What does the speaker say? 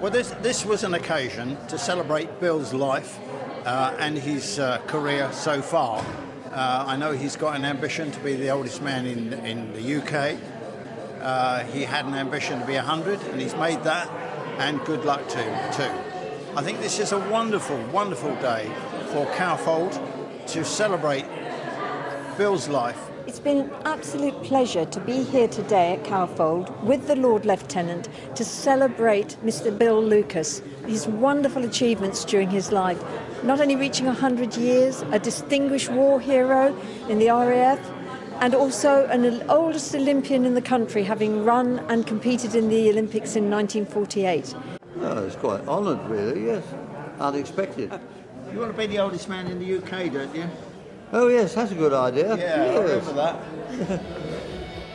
Well, this, this was an occasion to celebrate Bill's life uh, and his uh, career so far. Uh, I know he's got an ambition to be the oldest man in, in the UK. Uh, he had an ambition to be 100 and he's made that, and good luck to him too. I think this is a wonderful, wonderful day for Cowfold to celebrate Bill's life It's been an absolute pleasure to be here today at Cowfold with the Lord Lieutenant to celebrate Mr. Bill Lucas, his wonderful achievements during his life. Not only reaching 100 years, a distinguished war hero in the RAF, and also an oldest Olympian in the country, having run and competed in the Olympics in 1948. Oh, it's quite honoured, really, yes. Unexpected. You want to be the oldest man in the UK, don't you? Oh yes, that's a good idea. Yeah, yes. I remember that.